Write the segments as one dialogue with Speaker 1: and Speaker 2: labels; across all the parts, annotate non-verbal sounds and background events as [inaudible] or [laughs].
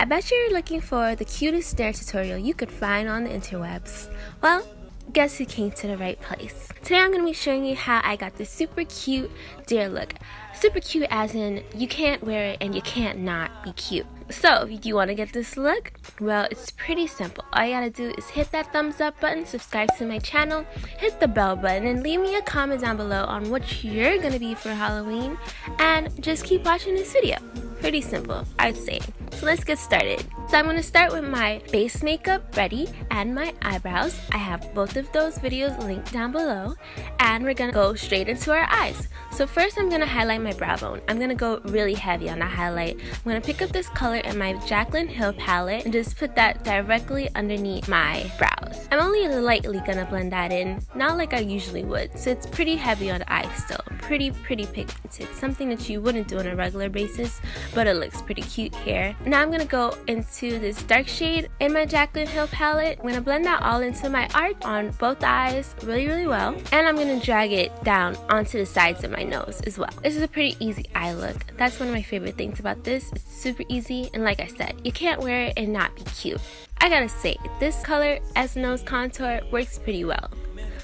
Speaker 1: I bet you're looking for the cutest dare tutorial you could find on the interwebs. Well, guess who came to the right place. Today I'm going to be showing you how I got this super cute dare look. Super cute as in you can't wear it and you can't not be cute. So, if you want to get this look, well, it's pretty simple. All you gotta do is hit that thumbs up button, subscribe to my channel, hit the bell button, and leave me a comment down below on what you're gonna be for Halloween, and just keep watching this video. Pretty simple, I'd say. So let's get started. So I'm going to start with my base makeup ready and my eyebrows. I have both of those videos linked down below and we're going to go straight into our eyes. So first I'm going to highlight my brow bone. I'm going to go really heavy on that highlight. I'm going to pick up this color in my Jaclyn Hill palette and just put that directly underneath my brows. I'm only lightly going to blend that in, not like I usually would. So it's pretty heavy on the eye still. Pretty, pretty pigmented. Something that you wouldn't do on a regular basis, but it looks pretty cute here. Now I'm to go into this dark shade in my Jaclyn Hill palette. I'm to blend that all into my art on both eyes really, really well. And I'm to drag it down onto the sides of my nose as well. This is a pretty easy eye look. That's one of my favorite things about this. It's super easy and like I said, you can't wear it and not be cute. I gotta say, this color as nose contour works pretty well.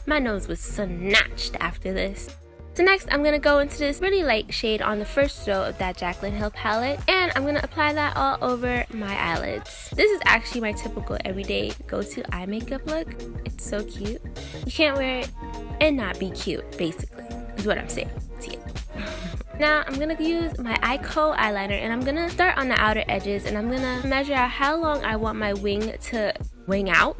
Speaker 1: My nose was snatched after this. So next, I'm going to go into this really light shade on the first row of that Jaclyn Hill palette. And I'm going to apply that all over my eyelids. This is actually my typical everyday go-to eye makeup look. It's so cute. You can't wear it and not be cute, basically, is what I'm saying to you. [laughs] Now I'm going to use my Eyeko eyeliner and I'm going to start on the outer edges and I'm going to measure out how long I want my wing to wing out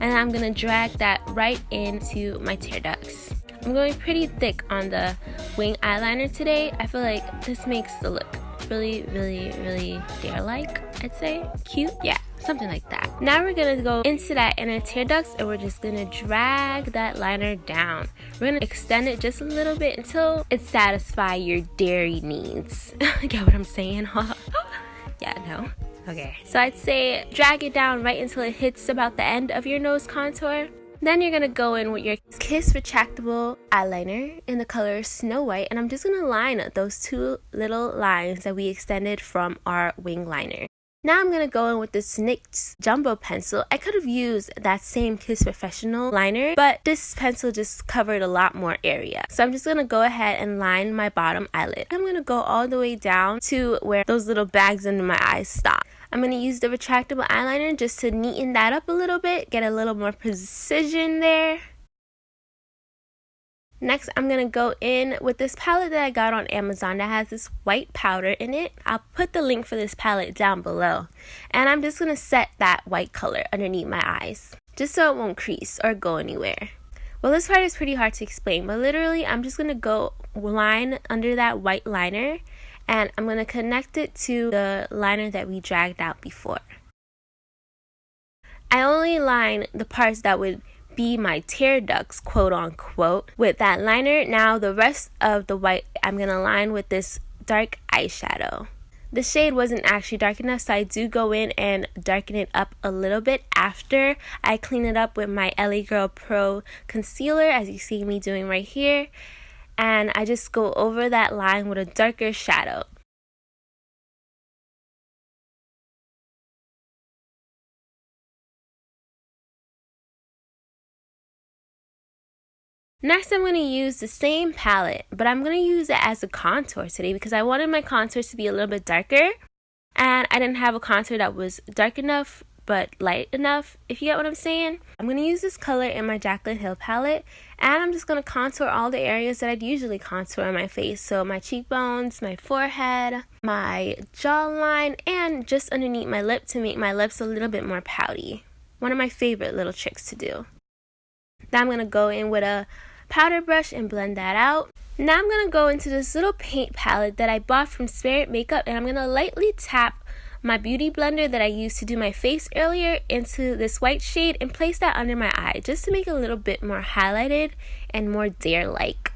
Speaker 1: and I'm going to drag that right into my tear ducts. I'm going pretty thick on the wing eyeliner today. I feel like this makes the look really, really, really dare-like, I'd say. Cute? Yeah, something like that. Now we're gonna go into that inner tear ducts and we're just gonna drag that liner down. We're gonna extend it just a little bit until it satisfies your dairy needs. [laughs] Get what I'm saying? [laughs] yeah, no. Okay, so I'd say drag it down right until it hits about the end of your nose contour. Then you're gonna go in with your Kiss Retractable Eyeliner in the color Snow White and I'm just gonna line those two little lines that we extended from our wing liner. Now I'm going to go in with this NYX Jumbo Pencil. I could have used that same Kiss Professional liner, but this pencil just covered a lot more area. So I'm just going to go ahead and line my bottom eyelid. I'm going to go all the way down to where those little bags under my eyes stop. I'm going to use the retractable eyeliner just to neaten that up a little bit, get a little more precision there. Next, I'm going to go in with this palette that I got on Amazon that has this white powder in it. I'll put the link for this palette down below. And I'm just going to set that white color underneath my eyes, just so it won't crease or go anywhere. Well, this part is pretty hard to explain, but literally I'm just going to go line under that white liner and I'm going to connect it to the liner that we dragged out before. I only line the parts that would be my tear ducts, quote unquote, with that liner. Now the rest of the white I'm going to line with this dark eyeshadow. The shade wasn't actually dark enough, so I do go in and darken it up a little bit after I clean it up with my LA Girl Pro Concealer, as you see me doing right here. And I just go over that line with a darker shadow. Next, I'm going to use the same palette, but I'm going to use it as a contour today because I wanted my contours to be a little bit darker. And I didn't have a contour that was dark enough but light enough, if you get what I'm saying. I'm going to use this color in my Jaclyn Hill palette, and I'm just going to contour all the areas that I'd usually contour on my face. So my cheekbones, my forehead, my jawline, and just underneath my lip to make my lips a little bit more pouty. One of my favorite little tricks to do. Now I'm going to go in with a powder brush and blend that out. Now I'm going to go into this little paint palette that I bought from Spirit Makeup and I'm going to lightly tap my beauty blender that I used to do my face earlier into this white shade and place that under my eye just to make it a little bit more highlighted and more dare-like.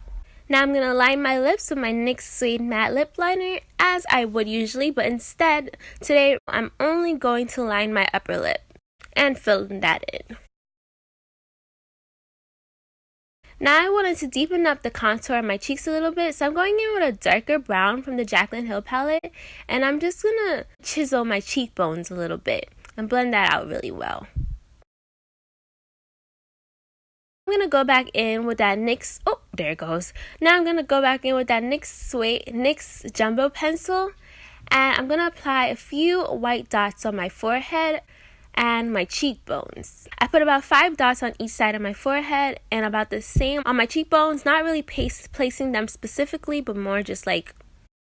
Speaker 1: Now I'm going to line my lips with my NYX Suede Matte Lip Liner as I would usually, but instead, today I'm only going to line my upper lip and fill that in. Now I wanted to deepen up the contour of my cheeks a little bit, so I'm going in with a darker brown from the Jaclyn Hill palette, and I'm just gonna chisel my cheekbones a little bit and blend that out really well. I'm gonna go back in with that NYX, oh, there it goes. Now I'm gonna go back in with that NYX Suede, NYX Jumbo Pencil, and I'm gonna apply a few white dots on my forehead and my cheekbones. I put about five dots on each side of my forehead and about the same on my cheekbones, not really pace, placing them specifically, but more just like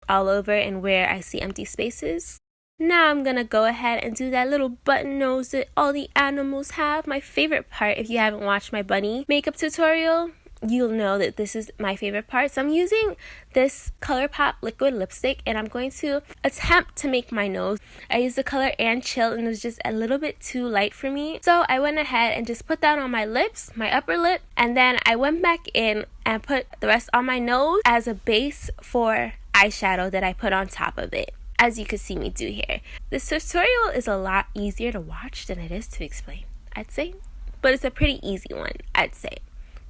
Speaker 1: all over and where I see empty spaces. Now I'm gonna go ahead and do that little button nose that all the animals have. My favorite part, if you haven't watched my bunny makeup tutorial, you'll know that this is my favorite part. So I'm using this ColourPop liquid lipstick and I'm going to attempt to make my nose. I used the color and chill and it was just a little bit too light for me. So I went ahead and just put that on my lips, my upper lip, and then I went back in and put the rest on my nose as a base for eyeshadow that I put on top of it as you can see me do here. This tutorial is a lot easier to watch than it is to explain, I'd say. But it's a pretty easy one, I'd say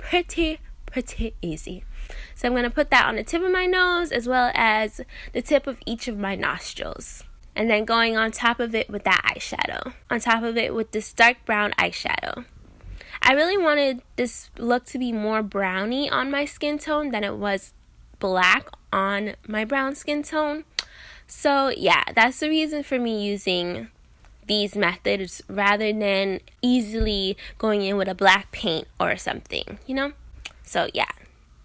Speaker 1: pretty, pretty easy. So I'm going to put that on the tip of my nose as well as the tip of each of my nostrils. And then going on top of it with that eyeshadow. On top of it with this dark brown eyeshadow. I really wanted this look to be more browny on my skin tone than it was black on my brown skin tone. So yeah, that's the reason for me using these methods rather than easily going in with a black paint or something, you know? So yeah,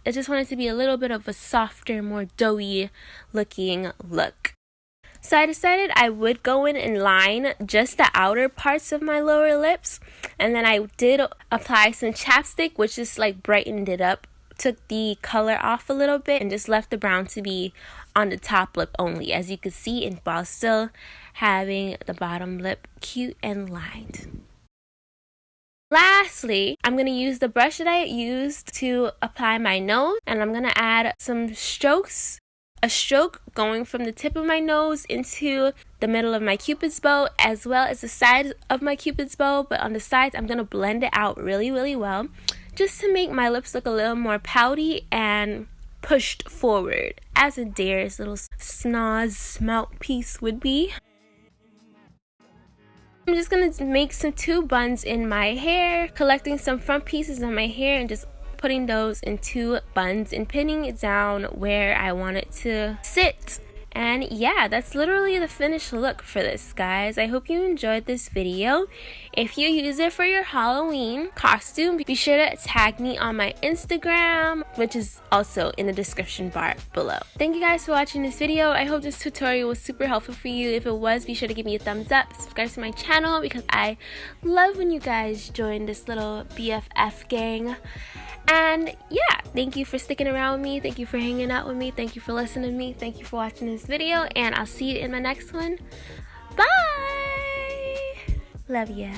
Speaker 1: I just wanted to be a little bit of a softer, more doughy looking look. So I decided I would go in and line just the outer parts of my lower lips. And then I did apply some chapstick, which just like brightened it up took the color off a little bit and just left the brown to be on the top lip only as you can see and while still having the bottom lip cute and lined. Lastly, I'm going to use the brush that I used to apply my nose and I'm going to add some strokes a stroke going from the tip of my nose into the middle of my cupid's bow as well as the sides of my cupid's bow but on the sides I'm going to blend it out really really well just to make my lips look a little more pouty and pushed forward as a Dare's little snaz smelt piece would be. I'm just to make some two buns in my hair, collecting some front pieces of my hair and just putting those in two buns and pinning it down where I want it to sit. And yeah, that's literally the finished look for this, guys. I hope you enjoyed this video. If you use it for your Halloween costume, be sure to tag me on my Instagram, which is also in the description bar below. Thank you guys for watching this video. I hope this tutorial was super helpful for you. If it was, be sure to give me a thumbs up, subscribe to my channel because I love when you guys join this little BFF gang. And yeah, thank you for sticking around with me. Thank you for hanging out with me. Thank you for listening to me. Thank you for watching this video. And I'll see you in my next one. Bye! Love ya.